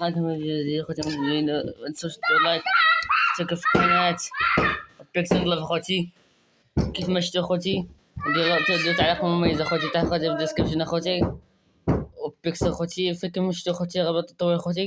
حاكم الجزيرة خوتي المدينة منتنساوش ديرو لايك اشتركوا في القناة بيكسل لاف خوتي كيف ما شفتوا خوتي ديروا ديروا تعليق مميز اخوتي تحت خوتي في الديسكريبشن اخوتي وبيكسل خوتي فكم شفتوا خوتي رابط التطوير خوتي